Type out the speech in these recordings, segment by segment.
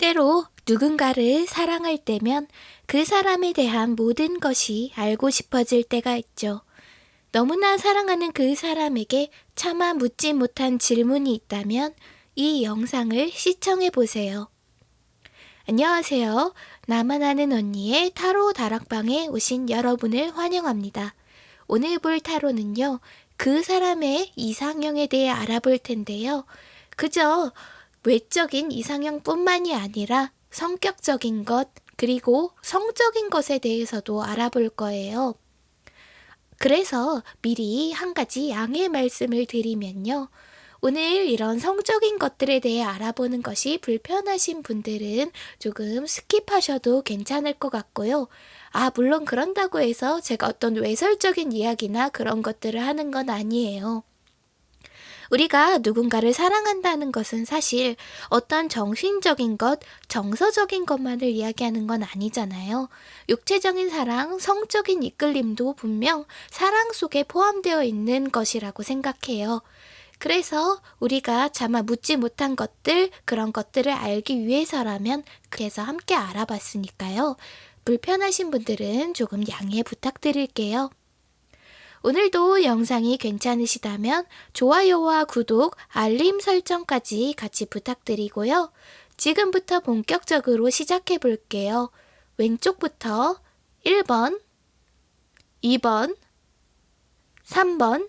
때로 누군가를 사랑할 때면 그 사람에 대한 모든 것이 알고 싶어질 때가 있죠. 너무나 사랑하는 그 사람에게 차마 묻지 못한 질문이 있다면 이 영상을 시청해 보세요. 안녕하세요. 나만 아는 언니의 타로 다락방에 오신 여러분을 환영합니다. 오늘 볼 타로는요, 그 사람의 이상형에 대해 알아볼 텐데요. 그저 외적인 이상형뿐만이 아니라 성격적인 것, 그리고 성적인 것에 대해서도 알아볼 거예요. 그래서 미리 한 가지 양해 말씀을 드리면요. 오늘 이런 성적인 것들에 대해 알아보는 것이 불편하신 분들은 조금 skip하셔도 괜찮을 것 같고요. 아, 물론 그런다고 해서 제가 어떤 외설적인 이야기나 그런 것들을 하는 건 아니에요. 우리가 누군가를 사랑한다는 것은 사실 어떤 정신적인 것, 정서적인 것만을 이야기하는 건 아니잖아요. 육체적인 사랑, 성적인 이끌림도 분명 사랑 속에 포함되어 있는 것이라고 생각해요. 그래서 우리가 차마 묻지 못한 것들, 그런 것들을 알기 위해서라면 그래서 함께 알아봤으니까요. 불편하신 분들은 조금 양해 부탁드릴게요. 오늘도 영상이 괜찮으시다면 좋아요와 구독, 알림 설정까지 같이 부탁드리고요. 지금부터 본격적으로 시작해 볼게요. 왼쪽부터 1번, 2번, 3번,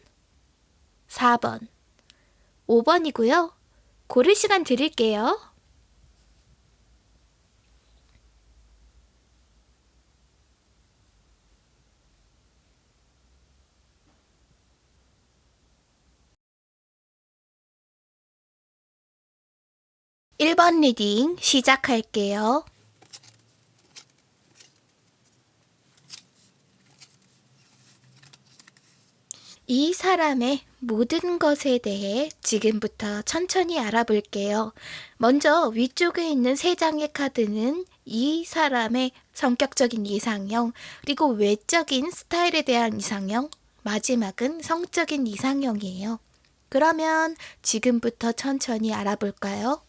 4번, 5번이고요. 고를 시간 드릴게요. 1번 reading 시작할게요. 이 사람의 모든 것에 대해 지금부터 천천히 알아볼게요. 먼저 위쪽에 있는 세 장의 카드는 이 사람의 성격적인 이상형, 그리고 외적인 스타일에 대한 이상형, 마지막은 성적인 이상형이에요. 그러면 지금부터 천천히 알아볼까요?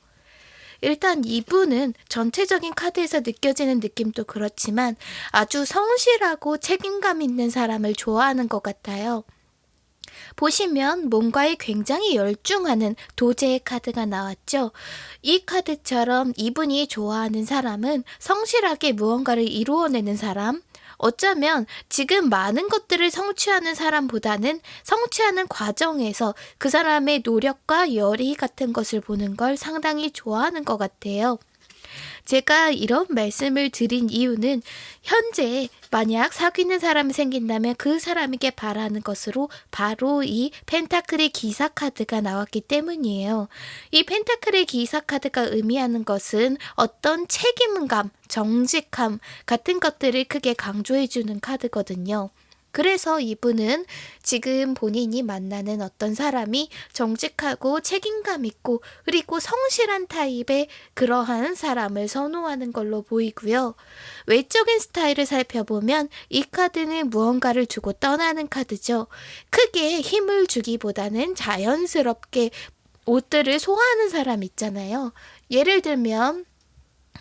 일단 이분은 전체적인 카드에서 느껴지는 느낌도 그렇지만 아주 성실하고 책임감 있는 사람을 좋아하는 것 같아요. 보시면 뭔가에 굉장히 열중하는 도제의 카드가 나왔죠. 이 카드처럼 이분이 좋아하는 사람은 성실하게 무언가를 이루어내는 사람, 어쩌면 지금 많은 것들을 성취하는 사람보다는 성취하는 과정에서 그 사람의 노력과 열의 같은 것을 보는 걸 상당히 좋아하는 것 같아요. 제가 이런 말씀을 드린 이유는 현재 만약 사귀는 사람이 생긴다면 그 사람에게 바라는 것으로 바로 이 펜타클의 기사 카드가 나왔기 때문이에요. 이 펜타클의 기사 카드가 의미하는 것은 어떤 책임감, 정직함 같은 것들을 크게 강조해 주는 카드거든요. 그래서 이분은 지금 본인이 만나는 어떤 사람이 정직하고 책임감 있고 그리고 성실한 타입의 그러한 사람을 선호하는 걸로 보이고요. 외적인 스타일을 살펴보면 이 카드는 무언가를 주고 떠나는 카드죠. 크게 힘을 주기보다는 자연스럽게 옷들을 소화하는 사람 있잖아요. 예를 들면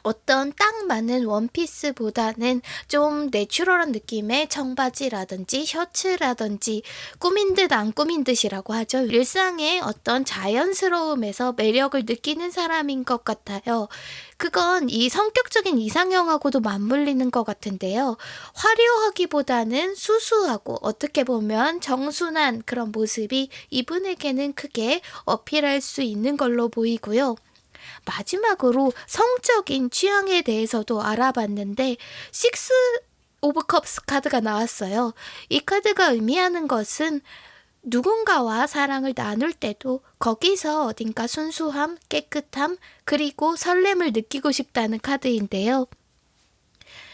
어떤 딱 맞는 원피스보다는 좀 내추럴한 느낌의 청바지라든지 셔츠라든지 꾸민 듯 안 꾸민 듯이라고 하죠. 일상의 어떤 자연스러움에서 매력을 느끼는 사람인 것 같아요. 그건 이 성격적인 이상형하고도 맞물리는 것 같은데요. 화려하기보다는 수수하고 어떻게 보면 청순한 그런 모습이 이분에게는 크게 어필할 수 있는 걸로 보이고요. 마지막으로 성적인 취향에 대해서도 알아봤는데 Six of Cups 카드가 나왔어요. 이 카드가 의미하는 것은 누군가와 사랑을 나눌 때도 거기서 어딘가 순수함, 깨끗함, 그리고 설렘을 느끼고 싶다는 카드인데요.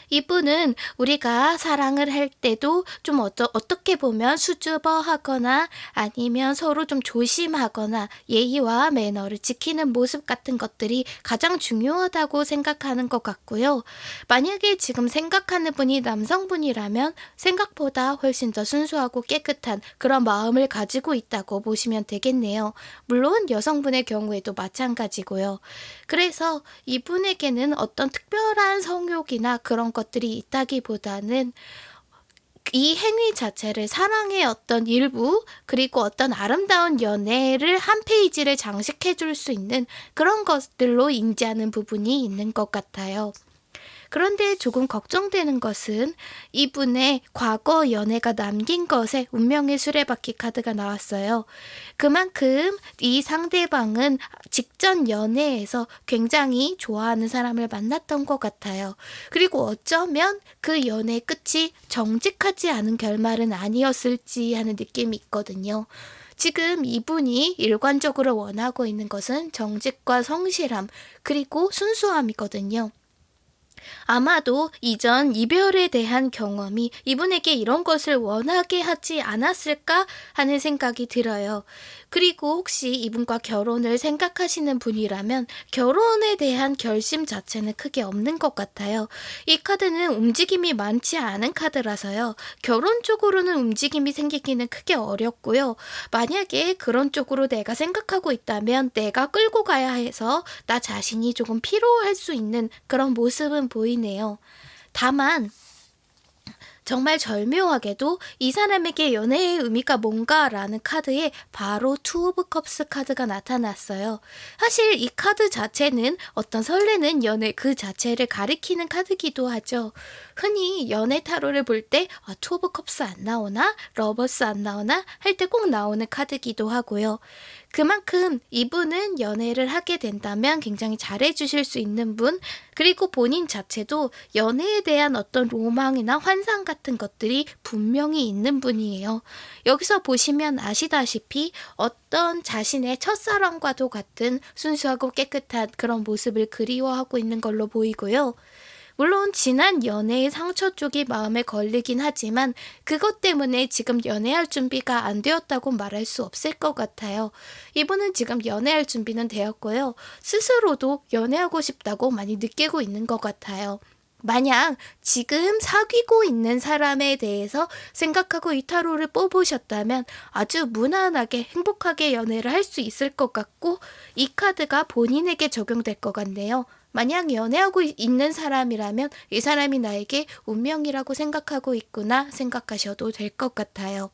이분은 우리가 사랑을 할 때도 좀 어떠, 어떻게 보면 수줍어 하거나 아니면 서로 좀 조심하거나 예의와 매너를 지키는 모습 같은 것들이 가장 중요하다고 생각하는 것 같고요. 만약에 지금 생각하는 분이 남성분이라면 생각보다 훨씬 더 순수하고 깨끗한 그런 마음을 가지고 있다고 보시면 되겠네요. 물론 여성분의 경우에도 마찬가지고요. 그래서 이분에게는 어떤 특별한 성욕이나 그런 것들이 있다기보다는 이 행위 자체를 사랑의 어떤 일부 그리고 어떤 아름다운 연애를 한 페이지를 장식해 줄 수 있는 그런 것들로 인지하는 부분이 있는 것 같아요. 그런데 조금 걱정되는 것은 이분의 과거 연애가 남긴 것에 운명의 수레바퀴 카드가 나왔어요. 그만큼 이 상대방은 직전 연애에서 굉장히 좋아하는 사람을 만났던 것 같아요. 그리고 어쩌면 그 연애 끝이 정직하지 않은 결말은 아니었을지 하는 느낌이 있거든요. 지금 이분이 일관적으로 원하고 있는 것은 정직과 성실함, 그리고 순수함이거든요. 아마도 이전 이별에 대한 경험이 이분에게 이런 것을 원하게 하지 않았을까 하는 생각이 들어요. 그리고 혹시 이분과 결혼을 생각하시는 분이라면 결혼에 대한 결심 자체는 크게 없는 것 같아요. 이 카드는 움직임이 많지 않은 카드라서요. 결혼 쪽으로는 움직임이 생기기는 크게 어렵고요. 만약에 그런 쪽으로 내가 생각하고 있다면 내가 끌고 가야 해서 나 자신이 조금 피로할 수 있는 그런 모습은 보이네요. 다만 정말 절묘하게도 이 사람에게 연애의 의미가 뭔가라는 카드에 바로 Two of Cups 카드가 나타났어요. 사실 이 카드 자체는 어떤 설레는 연애 그 자체를 가리키는 카드기도 하죠. 흔히 연애 타로를 볼때 아, Two of Cups 안 나오나? Lovers 안 나오나? 할 때 꼭 나오는 카드기도 하고요. 그만큼 이분은 연애를 하게 된다면 굉장히 잘해주실 수 있는 분, 그리고 본인 자체도 연애에 대한 어떤 로망이나 환상 같은 것들이 분명히 있는 분이에요. 여기서 보시면 아시다시피 어떤 자신의 첫사랑과도 같은 순수하고 깨끗한 그런 모습을 그리워하고 있는 걸로 보이고요. 물론 지난 연애의 상처 쪽이 마음에 걸리긴 하지만 그것 때문에 지금 연애할 준비가 안 되었다고 말할 수 없을 것 같아요. 이분은 지금 연애할 준비는 되었고요. 스스로도 연애하고 싶다고 많이 느끼고 있는 것 같아요. 만약 지금 사귀고 있는 사람에 대해서 생각하고 이 타로를 뽑으셨다면 아주 무난하게 행복하게 연애를 할 수 있을 것 같고 이 카드가 본인에게 적용될 것 같네요. 만약 연애하고 있는 사람이라면 이 사람이 나에게 운명이라고 생각하고 있구나 생각하셔도 될 것 같아요.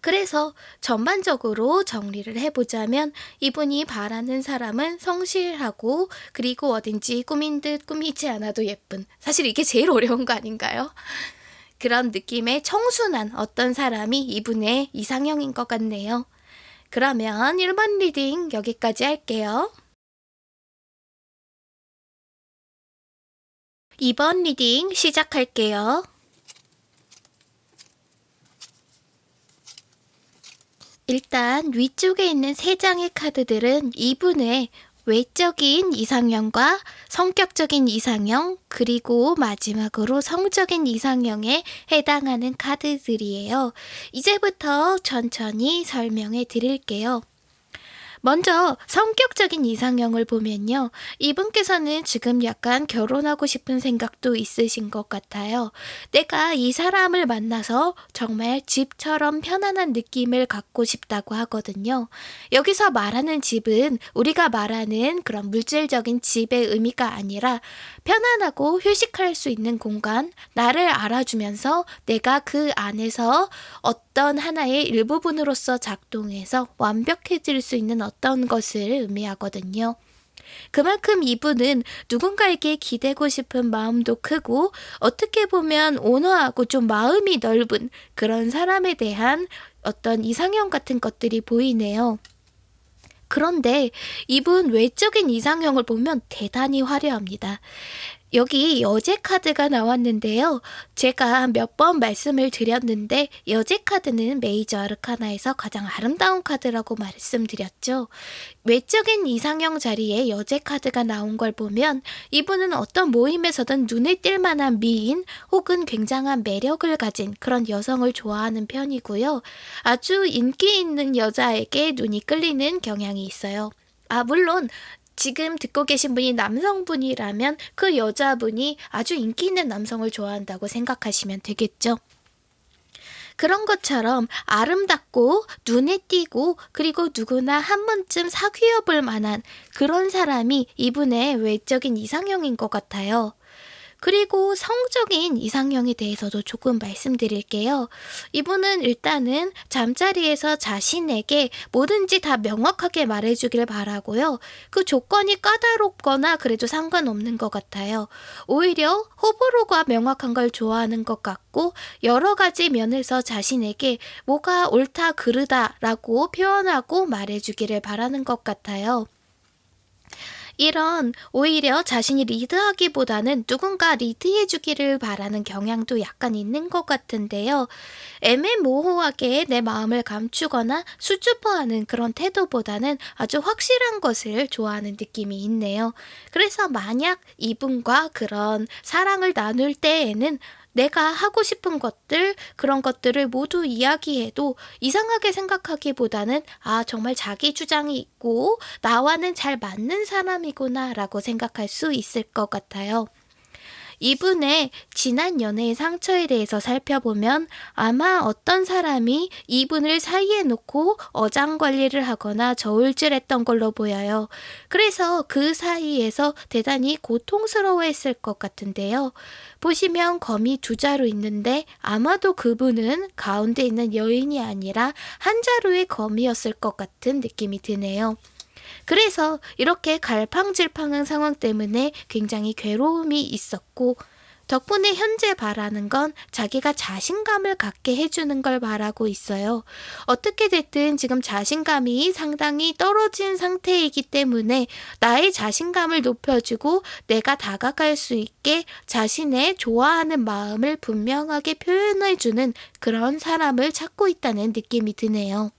그래서 전반적으로 정리를 해보자면 이분이 바라는 사람은 성실하고 그리고 어딘지 꾸민 듯 꾸미지 않아도 예쁜 사실 이게 제일 어려운 거 아닌가요? 그런 느낌의 청순한 어떤 사람이 이분의 이상형인 것 같네요. 그러면 1번 reading 여기까지 할게요. 2번 reading 시작할게요. 일단 위쪽에 있는 세 장의 카드들은 이분의 외적인 이상형과 성격적인 이상형, 그리고 마지막으로 성적인 이상형에 해당하는 카드들이에요. 이제부터 천천히 설명해 드릴게요. 먼저 성격적인 이상형을 보면요. 이분께서는 지금 약간 결혼하고 싶은 생각도 있으신 것 같아요. 내가 이 사람을 만나서 정말 집처럼 편안한 느낌을 갖고 싶다고 하거든요. 여기서 말하는 집은 우리가 말하는 그런 물질적인 집의 의미가 아니라 편안하고 휴식할 수 있는 공간, 나를 알아주면서 내가 그 안에서 어떤 하나의 일부분으로서 작동해서 완벽해질 수 있는 어떤 것을 의미하거든요. 그만큼 이분은 누군가에게 기대고 싶은 마음도 크고 어떻게 보면 온화하고 좀 마음이 넓은 그런 사람에 대한 어떤 이상형 같은 것들이 보이네요. 그런데 이분 외적인 이상형을 보면 대단히 화려합니다. 여기 여제 카드가 나왔는데요. 제가 몇 번 말씀을 드렸는데 여제 카드는 메이저 아르카나에서 가장 아름다운 카드라고 말씀드렸죠. 외적인 이상형 자리에 여제 카드가 나온 걸 보면 이분은 어떤 모임에서든 눈에 띌 만한 미인 혹은 굉장한 매력을 가진 그런 여성을 좋아하는 편이고요. 아주 인기 있는 여자에게 눈이 끌리는 경향이 있어요. 아, 물론 지금 듣고 계신 분이 남성분이라면 그 여자분이 아주 인기 있는 남성을 좋아한다고 생각하시면 되겠죠. 그런 것처럼 아름답고 눈에 띄고 그리고 누구나 한 번쯤 사귀어 볼 만한 그런 사람이 이분의 외적인 이상형인 것 같아요. 그리고 성적인 이상형에 대해서도 조금 말씀드릴게요. 이분은 일단은 잠자리에서 자신에게 뭐든지 다 명확하게 말해주길 바라고요. 그 조건이 까다롭거나 그래도 상관없는 것 같아요. 오히려 호불호가 명확한 걸 좋아하는 것 같고 여러 가지 면에서 자신에게 뭐가 옳다 그르다라고 표현하고 말해주기를 바라는 것 같아요. 이런 오히려 자신이 리드하기보다는 누군가 리드해주기를 바라는 경향도 약간 있는 것 같은데요. 애매모호하게 내 마음을 감추거나 수줍어하는 그런 태도보다는 아주 확실한 것을 좋아하는 느낌이 있네요. 그래서 만약 이분과 그런 사랑을 나눌 때에는 내가 하고 싶은 것들, 그런 것들을 모두 이야기해도 이상하게 생각하기보다는 아, 정말 자기 주장이 있고 나와는 잘 맞는 사람이구나 라고 생각할 수 있을 것 같아요. 이분의 지난 연애의 상처에 대해서 살펴보면 아마 어떤 사람이 이분을 사이에 놓고 어장 관리를 하거나 저울질했던 걸로 보여요. 그래서 그 사이에서 대단히 고통스러워했을 것 같은데요. 보시면 검이 두 자루 있는데 아마도 그분은 가운데 있는 여인이 아니라 한 자루의 검이었을 것 같은 느낌이 드네요. 그래서 이렇게 갈팡질팡한 상황 때문에 굉장히 괴로움이 있었고 덕분에 현재 바라는 건 자기가 자신감을 갖게 해주는 걸 바라고 있어요. 어떻게 됐든 지금 자신감이 상당히 떨어진 상태이기 때문에 나의 자신감을 높여주고 내가 다가갈 수 있게 자신의 좋아하는 마음을 분명하게 표현해주는 그런 사람을 찾고 있다는 느낌이 드네요.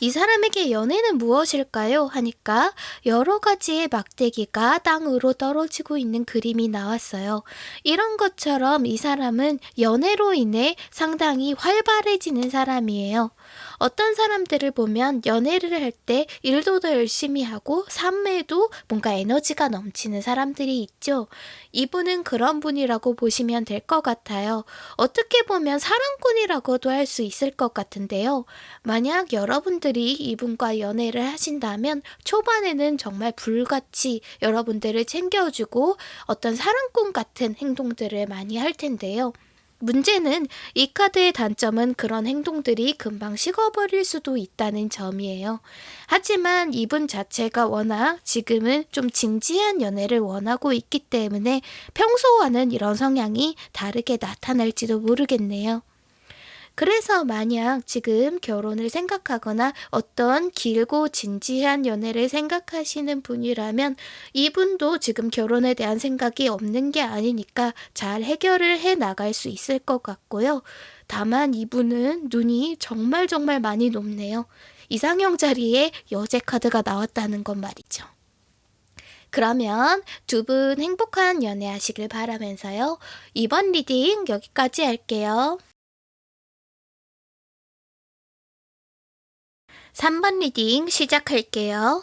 이 사람에게 연애는 무엇일까요? 하니까 여러 가지의 막대기가 땅으로 떨어지고 있는 그림이 나왔어요. 이런 것처럼 이 사람은 연애로 인해 상당히 활발해지는 사람이에요. 어떤 사람들을 보면 연애를 할 때 일도 더 열심히 하고 삶에도 뭔가 에너지가 넘치는 사람들이 있죠. 이분은 그런 분이라고 보시면 될 것 같아요. 어떻게 보면 사랑꾼이라고도 할 수 있을 것 같은데요. 만약 여러분들이 이분과 연애를 하신다면 초반에는 정말 불같이 여러분들을 챙겨주고 어떤 사랑꾼 같은 행동들을 많이 할 텐데요. 문제는 이 카드의 단점은 그런 행동들이 금방 식어버릴 수도 있다는 점이에요. 하지만 이분 자체가 워낙 지금은 좀 진지한 연애를 원하고 있기 때문에 평소와는 이런 성향이 다르게 나타날지도 모르겠네요. 그래서 만약 지금 결혼을 생각하거나 어떤 길고 진지한 연애를 생각하시는 분이라면 이분도 지금 결혼에 대한 생각이 없는 게 아니니까 잘 해결을 해 나갈 수 있을 것 같고요. 다만 이분은 눈이 정말 정말 많이 높네요. 이상형 자리에 여제 카드가 나왔다는 건 말이죠. 그러면 두 분 행복한 연애 하시길 바라면서요. 이번 reading 여기까지 할게요. 3번 reading 시작할게요.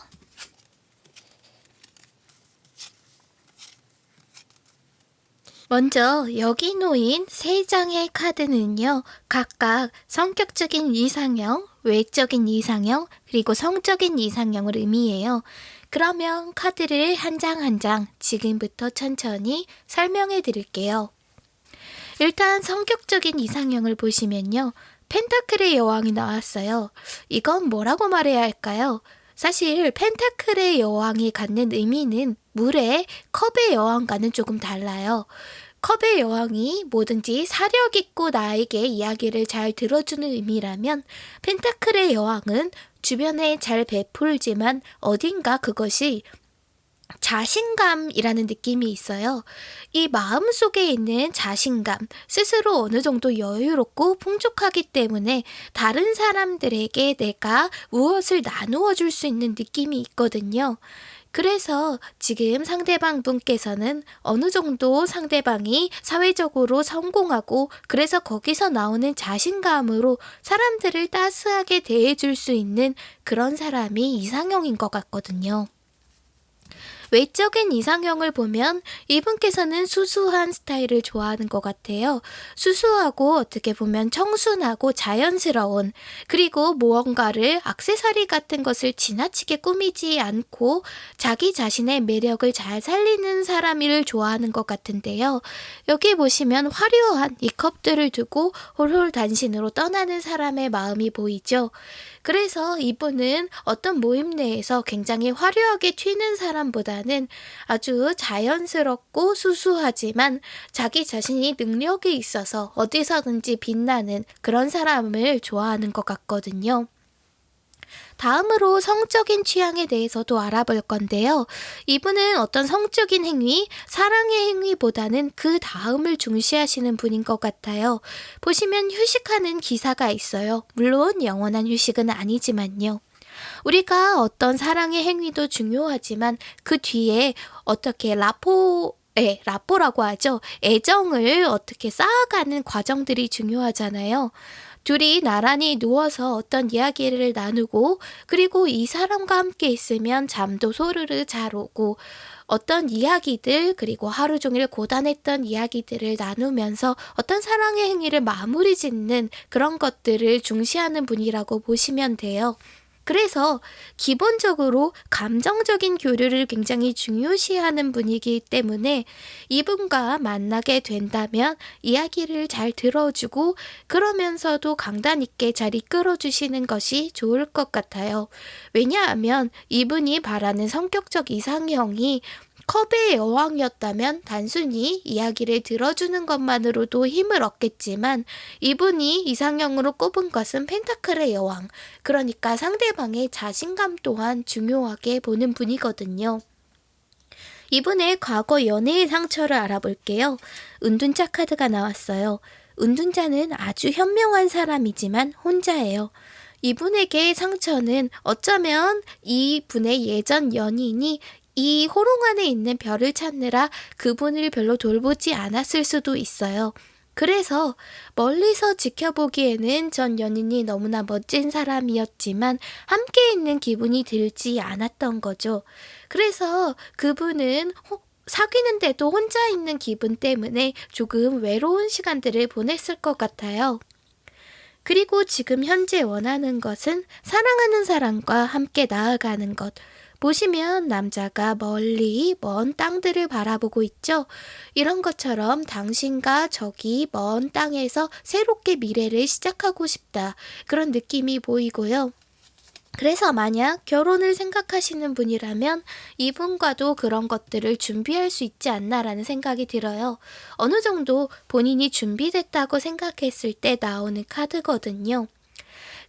먼저 여기 놓인 세 장의 카드는요, 각각 성격적인 이상형, 외적인 이상형, 그리고 성적인 이상형을 의미해요. 그러면 카드를 한 장 한장 지금부터 천천히 설명해 드릴게요. 일단 성격적인 이상형을 보시면요. 펜타클의 여왕이 나왔어요. 이건 뭐라고 말해야 할까요? 사실 펜타클의 여왕이 갖는 의미는 물의 컵의 여왕과는 조금 달라요. 컵의 여왕이 뭐든지 사력 있고 나에게 이야기를 잘 들어주는 의미라면 펜타클의 여왕은 주변에 잘 베풀지만 어딘가 그것이 자신감이라는 느낌이 있어요. 이 마음 속에 있는 자신감, 스스로 어느 정도 여유롭고 풍족하기 때문에 다른 사람들에게 내가 무엇을 나누어 줄 수 있는 느낌이 있거든요. 그래서 지금 상대방 분께서는 어느 정도 상대방이 사회적으로 성공하고 그래서 거기서 나오는 자신감으로 사람들을 따스하게 대해줄 수 있는 그런 사람이 이상형인 것 같거든요. 외적인 이상형을 보면 이분께서는 수수한 스타일을 좋아하는 것 같아요. 수수하고 어떻게 보면 청순하고 자연스러운 그리고 무언가를 악세사리 같은 것을 지나치게 꾸미지 않고 자기 자신의 매력을 잘 살리는 사람을 좋아하는 것 같은데요. 여기 보시면 화려한 이 컵들을 두고 홀홀 단신으로 떠나는 사람의 마음이 보이죠. 그래서 이분은 어떤 모임 내에서 굉장히 화려하게 튀는 사람보다 는 아주 자연스럽고 수수하지만 자기 자신이 능력이 있어서 어디서든지 빛나는 그런 사람을 좋아하는 것 같거든요. 다음으로 성적인 취향에 대해서도 알아볼 건데요. 이분은 어떤 성적인 행위, 사랑의 행위보다는 그 다음을 중시하시는 분인 것 같아요. 보시면 휴식하는 기사가 있어요. 물론 영원한 휴식은 아니지만요. 우리가 어떤 사랑의 행위도 중요하지만 그 뒤에 어떻게 라포 네, 라포라고 하죠. 애정을 어떻게 쌓아가는 과정들이 중요하잖아요. 둘이 나란히 누워서 어떤 이야기를 나누고 그리고 이 사람과 함께 있으면 잠도 소르르 잘 오고 어떤 이야기들 그리고 하루 종일 고단했던 이야기들을 나누면서 어떤 사랑의 행위를 마무리 짓는 그런 것들을 중시하는 분이라고 보시면 돼요. 그래서 기본적으로 감정적인 교류를 굉장히 중요시하는 분이기 때문에 이분과 만나게 된다면 이야기를 잘 들어주고 그러면서도 강단 있게 잘 이끌어 주시는 것이 좋을 것 같아요. 왜냐하면 이분이 바라는 성격적 이상형이 컵의 여왕이었다면 단순히 이야기를 들어주는 것만으로도 힘을 얻겠지만 이분이 이상형으로 꼽은 것은 펜타클의 여왕, 그러니까 상대방의 자신감 또한 중요하게 보는 분이거든요. 이분의 과거 연애의 상처를 알아볼게요. 은둔자 카드가 나왔어요. 은둔자는 아주 현명한 사람이지만 혼자예요. 이분에게 상처는 어쩌면 이분의 예전 연인이 이 호롱 안에 있는 별을 찾느라 그분을 별로 돌보지 않았을 수도 있어요. 그래서 멀리서 지켜보기에는 전 연인이 너무나 멋진 사람이었지만 함께 있는 기분이 들지 않았던 거죠. 그래서 그분은 사귀는데도 혼자 있는 기분 때문에 조금 외로운 시간들을 보냈을 것 같아요. 그리고 지금 현재 원하는 것은 사랑하는 사람과 함께 나아가는 것, 보시면 남자가 멀리 먼 땅들을 바라보고 있죠. 이런 것처럼 당신과 저기 먼 땅에서 새롭게 미래를 시작하고 싶다. 그런 느낌이 보이고요. 그래서 만약 결혼을 생각하시는 분이라면 이분과도 그런 것들을 준비할 수 있지 않나라는 생각이 들어요. 어느 정도 본인이 준비됐다고 생각했을 때 나오는 카드거든요.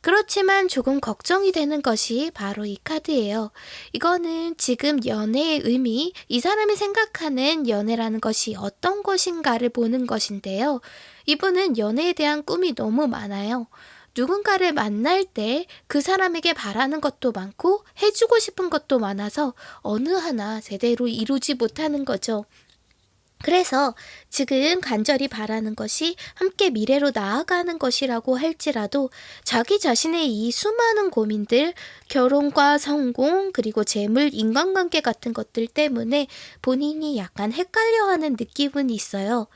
그렇지만 조금 걱정이 되는 것이 바로 이 카드예요. 이거는 지금 연애의 의미, 이 사람이 생각하는 연애라는 것이 어떤 것인가를 보는 것인데요. 이분은 연애에 대한 꿈이 너무 많아요. 누군가를 만날 때 그 사람에게 바라는 것도 많고 해주고 싶은 것도 많아서 어느 하나 제대로 이루지 못하는 거죠. 그래서 지금 간절히 바라는 것이 함께 미래로 나아가는 것이라고 할지라도 자기 자신의 이 수많은 고민들, 결혼과 성공, 그리고 재물, 인간관계 같은 것들 때문에 본인이 약간 헷갈려 하는 느낌은 있어요.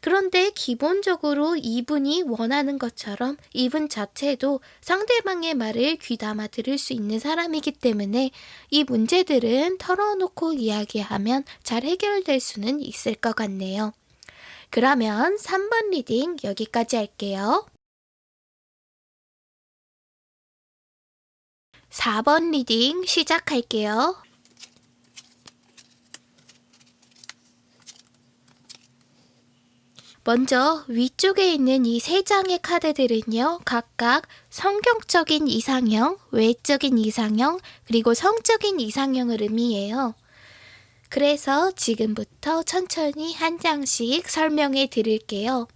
그런데 기본적으로 이분이 원하는 것처럼 이분 자체도 상대방의 말을 귀담아 들을 수 있는 사람이기 때문에 이 문제들은 털어놓고 이야기하면 잘 해결될 수는 있을 것 같네요. 그러면 3번 reading 여기까지 할게요. 4번 reading 시작할게요. 먼저 위쪽에 있는 이 세 장의 카드들은요, 각각 성격적인 이상형, 외적인 이상형, 그리고 성적인 이상형을 의미해요. 그래서 지금부터 천천히 한 장씩 설명해 드릴게요.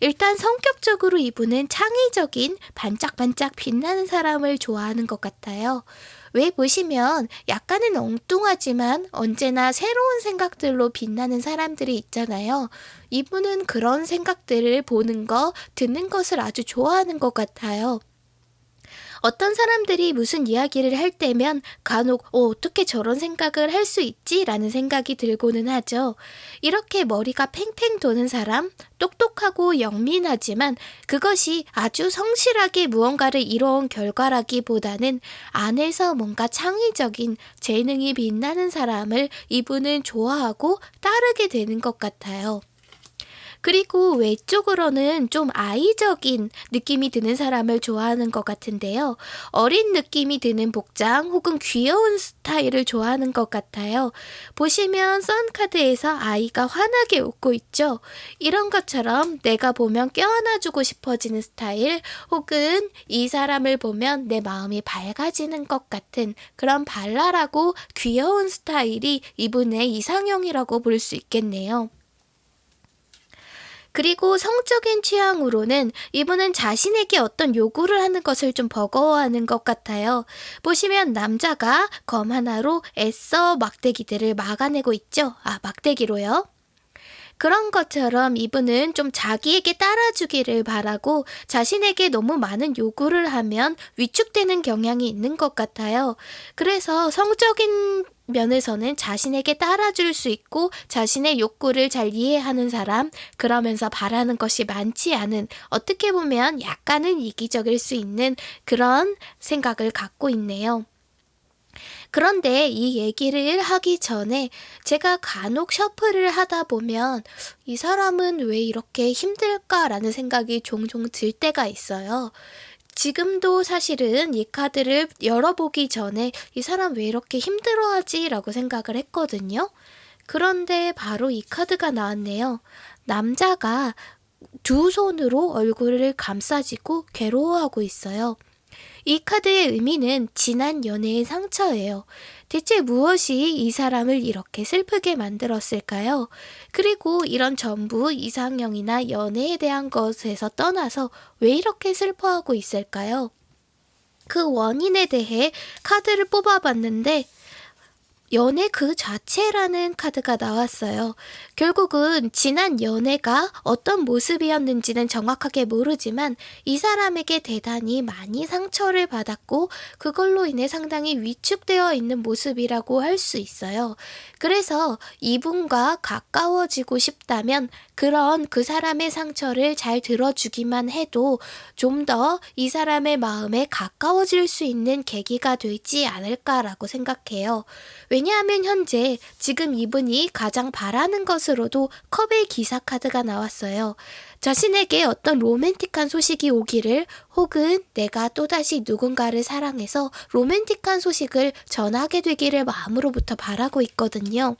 일단 성격적으로 이분은 창의적인 반짝반짝 빛나는 사람을 좋아하는 것 같아요. 왜 보시면 약간은 엉뚱하지만 언제나 새로운 생각들로 빛나는 사람들이 있잖아요. 이분은 그런 생각들을 보는 거, 듣는 것을 아주 좋아하는 것 같아요. 어떤 사람들이 무슨 이야기를 할 때면 간혹 어, 어떻게 저런 생각을 할 수 있지? 라는 생각이 들고는 하죠. 이렇게 머리가 팽팽 도는 사람, 똑똑하고 영민하지만 그것이 아주 성실하게 무언가를 이뤄온 결과라기보다는 안에서 뭔가 창의적인 재능이 빛나는 사람을 이분은 좋아하고 따르게 되는 것 같아요. 그리고 외적으로는 좀 아이적인 느낌이 드는 사람을 좋아하는 것 같은데요. 어린 느낌이 드는 복장 혹은 귀여운 스타일을 좋아하는 것 같아요. 보시면 썬카드에서 아이가 환하게 웃고 있죠. 이런 것처럼 내가 보면 껴안아주고 싶어지는 스타일 혹은 이 사람을 보면 내 마음이 밝아지는 것 같은 그런 발랄하고 귀여운 스타일이 이분의 이상형이라고 볼 수 있겠네요. 그리고 성적인 취향으로는 이분은 자신에게 어떤 요구를 하는 것을 좀 버거워하는 것 같아요. 보시면 남자가 검 하나로 애써 막대기들을 막아내고 있죠. 아, 막대기로요. 그런 것처럼 이분은 좀 자기에게 따라주기를 바라고 자신에게 너무 많은 요구를 하면 위축되는 경향이 있는 것 같아요. 그래서 성적인 면에서는 자신에게 따라줄 수 있고 자신의 욕구를 잘 이해하는 사람, 그러면서 바라는 것이 많지 않은 어떻게 보면 약간은 이기적일 수 있는 그런 생각을 갖고 있네요. 그런데 이 얘기를 하기 전에 제가 간혹 셔플을 하다 보면 이 사람은 왜 이렇게 힘들까라는 생각이 종종 들 때가 있어요. 지금도 사실은 이 카드를 열어보기 전에 이 사람 왜 이렇게 힘들어하지? 라고 생각을 했거든요. 그런데 바로 이 카드가 나왔네요. 남자가 두 손으로 얼굴을 감싸지고 괴로워하고 있어요. 이 카드의 의미는 지난 연애의 상처예요. 대체 무엇이 이 사람을 이렇게 슬프게 만들었을까요? 그리고 이런 전부 이상형이나 연애에 대한 것에서 떠나서 왜 이렇게 슬퍼하고 있을까요? 그 원인에 대해 카드를 뽑아봤는데 연애 그 자체라는 카드가 나왔어요. 결국은 지난 연애가 어떤 모습이었는지는 정확하게 모르지만 이 사람에게 대단히 많이 상처를 받았고 그걸로 인해 상당히 위축되어 있는 모습이라고 할 수 있어요. 그래서 이분과 가까워지고 싶다면 그런 그 사람의 상처를 잘 들어주기만 해도 좀 더 이 사람의 마음에 가까워질 수 있는 계기가 되지 않을까라고 생각해요. 왜냐하면 현재 지금 이분이 가장 바라는 것으로도 컵의 기사 카드가 나왔어요. 자신에게 어떤 로맨틱한 소식이 오기를 혹은 내가 또다시 누군가를 사랑해서 로맨틱한 소식을 전하게 되기를 마음으로부터 바라고 있거든요.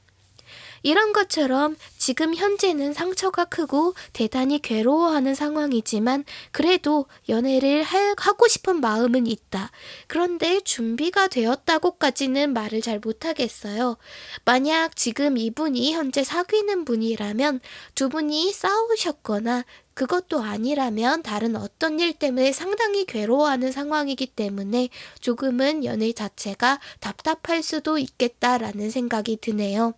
이런 것처럼 지금 현재는 상처가 크고 대단히 괴로워하는 상황이지만 그래도 연애를 하고 싶은 마음은 있다. 그런데 준비가 되었다고까지는 말을 잘 못하겠어요. 만약 지금 이분이 현재 사귀는 분이라면 두 분이 싸우셨거나 그것도 아니라면 다른 어떤 일 때문에 상당히 괴로워하는 상황이기 때문에 조금은 연애 자체가 답답할 수도 있겠다라는 생각이 드네요.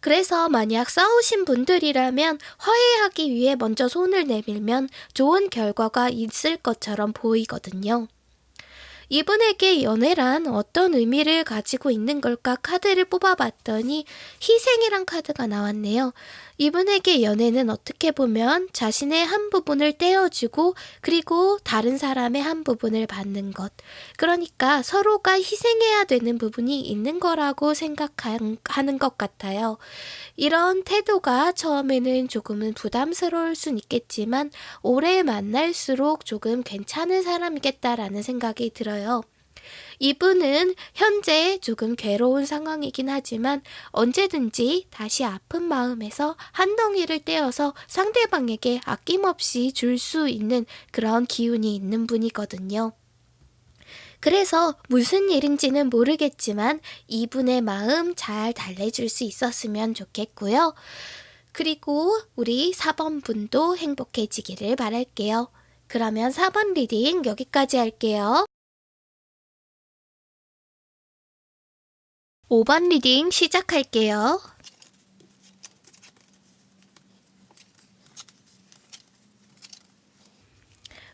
그래서 만약 싸우신 분들이라면 화해하기 위해 먼저 손을 내밀면 좋은 결과가 있을 것처럼 보이거든요. 이분에게 연애란 어떤 의미를 가지고 있는 걸까 카드를 뽑아봤더니 희생이란 카드가 나왔네요. 이분에게 연애는 어떻게 보면 자신의 한 부분을 떼어주고 그리고 다른 사람의 한 부분을 받는 것. 그러니까 서로가 희생해야 되는 부분이 있는 거라고 생각하는 것 같아요. 이런 태도가 처음에는 조금은 부담스러울 순 있겠지만 오래 만날수록 조금 괜찮은 사람이겠다라는 생각이 들어요. 이분은 현재 조금 괴로운 상황이긴 하지만 언제든지 다시 아픈 마음에서 한 덩이를 떼어서 상대방에게 아낌없이 줄 수 있는 그런 기운이 있는 분이거든요. 그래서 무슨 일인지는 모르겠지만 이분의 마음 잘 달래줄 수 있었으면 좋겠고요. 그리고 우리 4번 분도 행복해지기를 바랄게요. 그러면 4번 reading 여기까지 할게요. 5번 reading 시작할게요.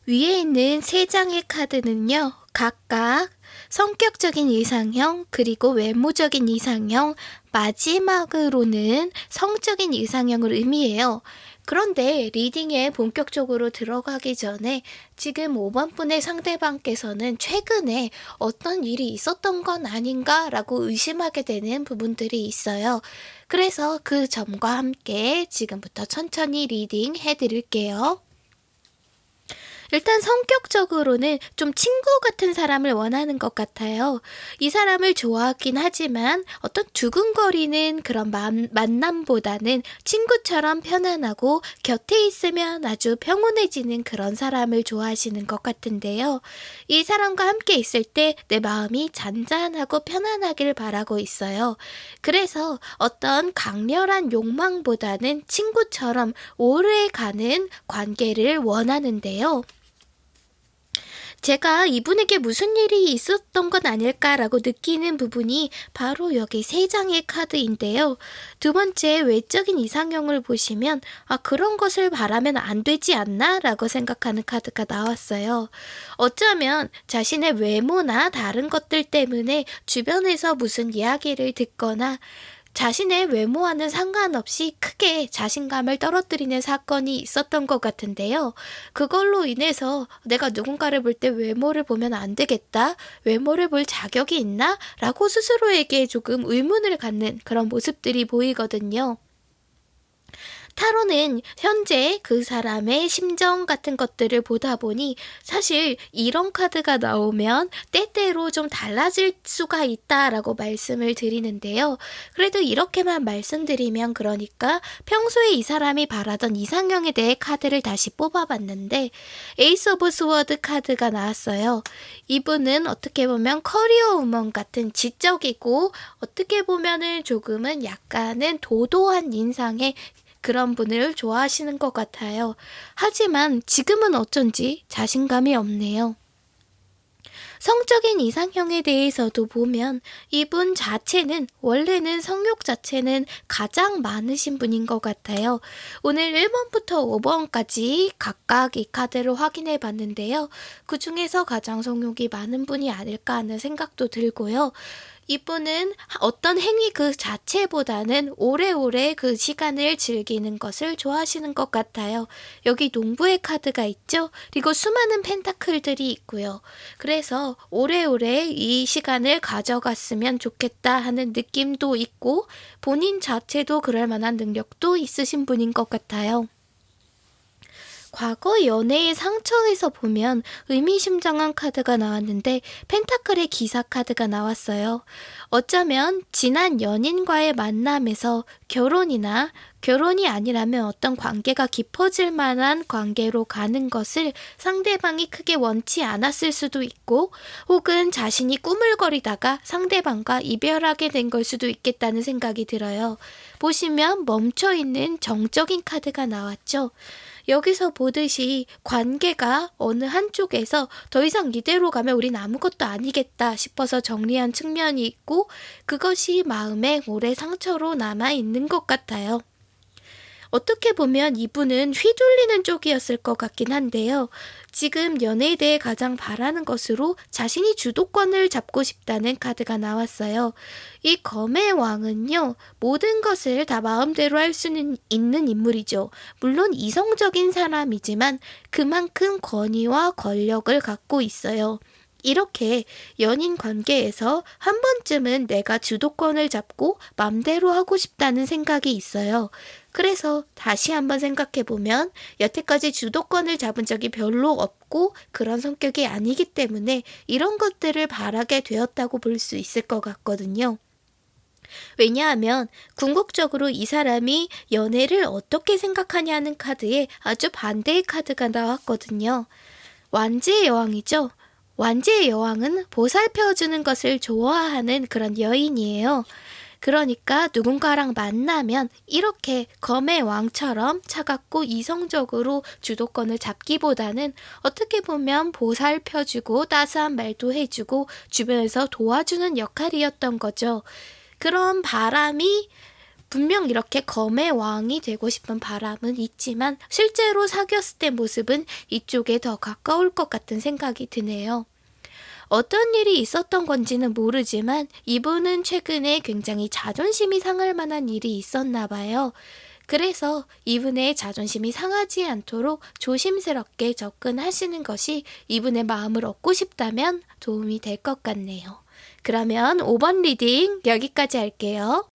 위에 있는 세 장의 카드는요, 각각 성격적인 이상형, 그리고 외모적인 이상형, 마지막으로는 성적인 이상형을 의미해요. 그런데 reading에 본격적으로 들어가기 전에 지금 5번 분의 상대방께서는 최근에 어떤 일이 있었던 건 아닌가 라고 의심하게 되는 부분들이 있어요. 그래서 그 점과 함께 지금부터 천천히 reading 해드릴게요. 일단 성격적으로는 좀 친구 같은 사람을 원하는 것 같아요. 이 사람을 좋아하긴 하지만 어떤 두근거리는 그런 만, 만남보다는 친구처럼 편안하고 곁에 있으면 아주 평온해지는 그런 사람을 좋아하시는 것 같은데요. 이 사람과 함께 있을 때 내 마음이 잔잔하고 편안하길 바라고 있어요. 그래서 어떤 강렬한 욕망보다는 친구처럼 오래 가는 관계를 원하는데요. 제가 이분에게 무슨 일이 있었던 건 아닐까라고 느끼는 부분이 바로 여기 세 장의 카드인데요. 두 번째 외적인 이상형을 보시면 아 그런 것을 바라면 안 되지 않나? 라고 생각하는 카드가 나왔어요. 어쩌면 자신의 외모나 다른 것들 때문에 주변에서 무슨 이야기를 듣거나 자신의 외모와는 상관없이 크게 자신감을 떨어뜨리는 사건이 있었던 것 같은데요. 그걸로 인해서 내가 누군가를 볼 때 외모를 보면 안 되겠다, 외모를 볼 자격이 있나? 라고 스스로에게 조금 의문을 갖는 그런 모습들이 보이거든요. 타로는 현재 그 사람의 심정 같은 것들을 보다 보니 사실 이런 카드가 나오면 때때로 좀 달라질 수가 있다라고 말씀을 드리는데요. 그래도 이렇게만 말씀드리면 그러니까 평소에 이 사람이 바라던 이상형에 대해 카드를 다시 뽑아봤는데 Ace of Swords 카드가 나왔어요. 이분은 어떻게 보면 커리어 우먼 같은 지적이고 어떻게 보면은 조금은 약간은 도도한 인상의 그런 분을 좋아하시는 것 같아요. 하지만 지금은 어쩐지 자신감이 없네요. 성적인 이상형에 대해서도 보면 이분 자체는 원래는 성욕 자체는 가장 많으신 분인 것 같아요. 오늘 1번부터 5번까지 각각 이 카드를 확인해 봤는데요. 그 중에서 가장 성욕이 많은 분이 아닐까 하는 생각도 들고요. 이분은 어떤 행위 그 자체보다는 오래오래 그 시간을 즐기는 것을 좋아하시는 것 같아요. 여기 농부의 카드가 있죠? 그리고 수많은 펜타클들이 있고요. 그래서 오래오래 이 시간을 가져갔으면 좋겠다 하는 느낌도 있고 본인 자체도 그럴 만한 능력도 있으신 분인 것 같아요. 과거 연애의 상처에서 보면 의미심장한 카드가 나왔는데 펜타클의 기사 카드가 나왔어요. 어쩌면 지난 연인과의 만남에서 결혼이나 결혼이 아니라면 어떤 관계가 깊어질 만한 관계로 가는 것을 상대방이 크게 원치 않았을 수도 있고 혹은 자신이 꾸물거리다가 상대방과 이별하게 된 걸 수도 있겠다는 생각이 들어요. 보시면 멈춰 있는 정적인 카드가 나왔죠. 여기서 보듯이 관계가 어느 한쪽에서 더 이상 이대로 가면 우린 아무것도 아니겠다 싶어서 정리한 측면이 있고 그것이 마음에 오래 상처로 남아 있는 것 같아요. 어떻게 보면 이분은 휘둘리는 쪽이었을 것 같긴 한데요. 지금 연애에 대해 가장 바라는 것으로 자신이 주도권을 잡고 싶다는 카드가 나왔어요. 이 검의 왕은요, 모든 것을 다 마음대로 할 수는 있는 인물이죠. 물론 이성적인 사람이지만 그만큼 권위와 권력을 갖고 있어요. 이렇게 연인 관계에서 한 번쯤은 내가 주도권을 잡고 맘대로 하고 싶다는 생각이 있어요. 그래서 다시 한번 생각해 보면 여태까지 주도권을 잡은 적이 별로 없고 그런 성격이 아니기 때문에 이런 것들을 바라게 되었다고 볼 수 있을 것 같거든요. 왜냐하면 궁극적으로 이 사람이 연애를 어떻게 생각하냐는 카드에 아주 반대의 카드가 나왔거든요. 완지의 여왕이죠. 완지의 여왕은 보살펴주는 것을 좋아하는 그런 여인이에요. 그러니까 누군가랑 만나면 이렇게 검의 왕처럼 차갑고 이성적으로 주도권을 잡기보다는 어떻게 보면 보살펴주고 따스한 말도 해주고 주변에서 도와주는 역할이었던 거죠. 그런 바람이 분명 이렇게 검의 왕이 되고 싶은 바람은 있지만 실제로 사귀었을 때 모습은 이쪽에 더 가까울 것 같은 생각이 드네요. 어떤 일이 있었던 건지는 모르지만 이분은 최근에 굉장히 자존심이 상할 만한 일이 있었나 봐요. 그래서 이분의 자존심이 상하지 않도록 조심스럽게 접근하시는 것이 이분의 마음을 얻고 싶다면 도움이 될 것 같네요. 그러면 5번 reading 여기까지 할게요.